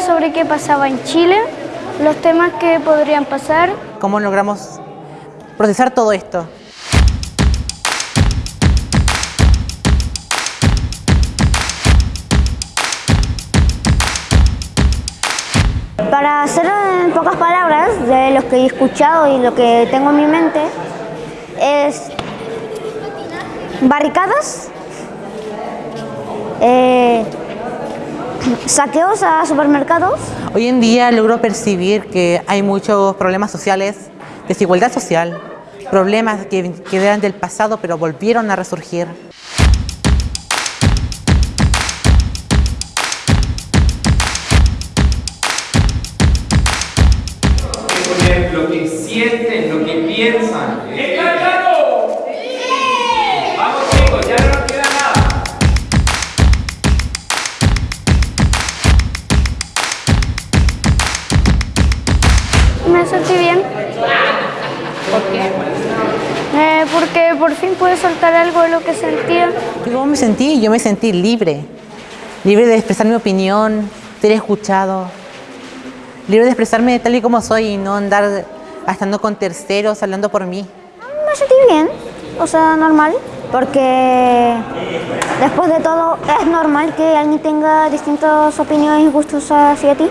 sobre qué pasaba en Chile, los temas que podrían pasar. ¿Cómo logramos procesar todo esto? Para hacer en pocas palabras de lo que he escuchado y lo que tengo en mi mente es barricadas, eh, saqueos a supermercados. Hoy en día logro percibir que hay muchos problemas sociales, desigualdad social, problemas que, que eran del pasado pero volvieron a resurgir. lo que sienten, lo que piensan. Me sentí bien. ¿Por qué? Eh, porque por fin pude soltar algo de lo que sentía. ¿Cómo me sentí? Yo me sentí libre. Libre de expresar mi opinión, ser escuchado. Libre de expresarme tal y como soy y no andar estando con terceros, hablando por mí. Me sentí bien, o sea, normal, porque después de todo es normal que alguien tenga distintas opiniones y gustos hacia ti.